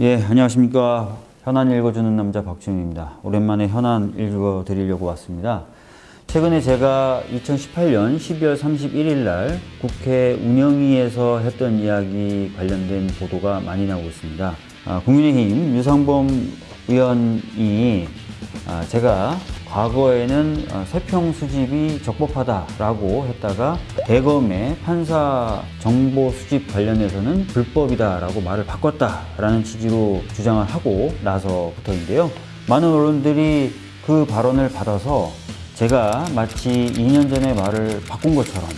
예, 안녕하십니까. 현안 읽어주는 남자 박준입니다. 오랜만에 현안 읽어드리려고 왔습니다. 최근에 제가 2018년 12월 31일 날 국회 운영위에서 했던 이야기 관련된 보도가 많이 나오고 있습니다. 아, 국민의힘 유상범 의원이 아, 제가 과거에는 어, 세평 수집이 적법하다라고 했다가 대검의 판사 정보 수집 관련해서는 불법이다라고 말을 바꿨다라는 취지로 주장을 하고 나서부터인데요. 많은 언론들이 그 발언을 받아서 제가 마치 2년 전에 말을 바꾼 것처럼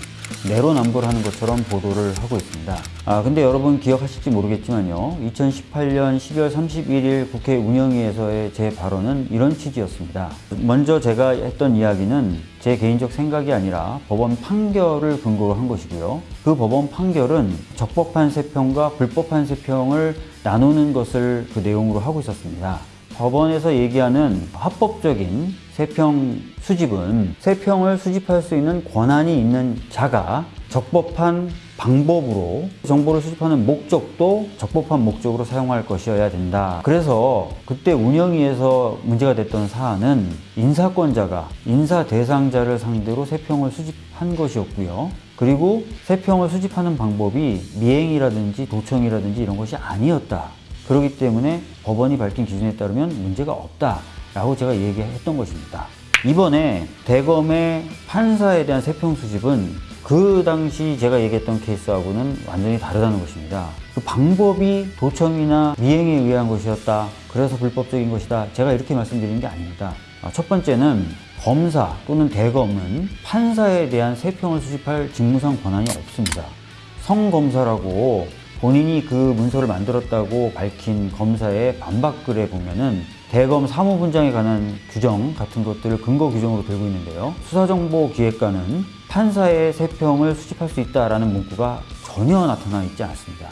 내로남불 하는 것처럼 보도를 하고 있습니다. 아 근데 여러분 기억하실지 모르겠지만요. 2018년 12월 31일 국회 운영위에서의 제 발언은 이런 취지였습니다. 먼저 제가 했던 이야기는 제 개인적 생각이 아니라 법원 판결을 근거로 한 것이고요. 그 법원 판결은 적법한 세평과 불법한 세평을 나누는 것을 그 내용으로 하고 있었습니다. 법원에서 얘기하는 합법적인 세평 수집은 세평을 수집할 수 있는 권한이 있는 자가 적법한 방법으로 정보를 수집하는 목적도 적법한 목적으로 사용할 것이어야 된다. 그래서 그때 운영위에서 문제가 됐던 사안은 인사권자가 인사 대상자를 상대로 세평을 수집한 것이었고요. 그리고 세평을 수집하는 방법이 미행이라든지 도청이라든지 이런 것이 아니었다. 그렇기 때문에 법원이 밝힌 기준에 따르면 문제가 없다 라고 제가 얘기했던 것입니다. 이번에 대검의 판사에 대한 세평 수집은 그 당시 제가 얘기했던 케이스하고는 완전히 다르다는 것입니다. 그 방법이 도청이나 미행에 의한 것이었다. 그래서 불법적인 것이다. 제가 이렇게 말씀드리는 게 아닙니다. 아, 첫 번째는 검사 또는 대검은 판사에 대한 세평을 수집할 직무상 권한이 없습니다. 성검사라고 본인이 그 문서를 만들었다고 밝힌 검사의 반박글에 보면은 대검 사무분장에 관한 규정 같은 것들을 근거 규정으로 들고 있는데요. 수사정보기획관은 판사의 세평을 수집할 수 있다라는 문구가 전혀 나타나 있지 않습니다.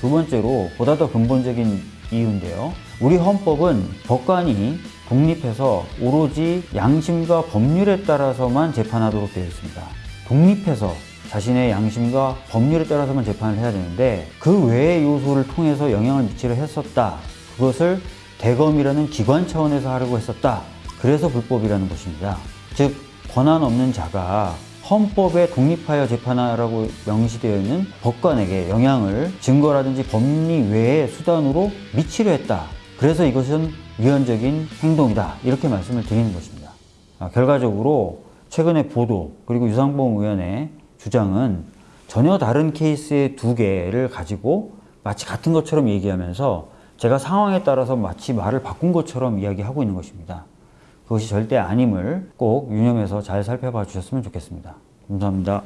두 번째로 보다 더 근본적인 이유인데요. 우리 헌법은 법관이 독립해서 오로지 양심과 법률에 따라서만 재판하도록 되어 있습니다. 독립해서 자신의 양심과 법률에 따라서만 재판을 해야 되는데 그 외의 요소를 통해서 영향을 미치려 했었다. 그것을 대검이라는 기관 차원에서 하려고 했었다. 그래서 불법이라는 것입니다. 즉 권한 없는 자가 헌법에 독립하여 재판하라고 명시되어 있는 법관에게 영향을 증거라든지 법리 외의 수단으로 미치려 했다. 그래서 이것은 위헌적인 행동이다. 이렇게 말씀을 드리는 것입니다. 아, 결과적으로 최근의 보도 그리고 유상범 의원의 주장은 전혀 다른 케이스의 두 개를 가지고 마치 같은 것처럼 얘기하면서 제가 상황에 따라서 마치 말을 바꾼 것처럼 이야기하고 있는 것입니다. 그것이 절대 아님을 꼭 유념해서 잘 살펴봐 주셨으면 좋겠습니다. 감사합니다.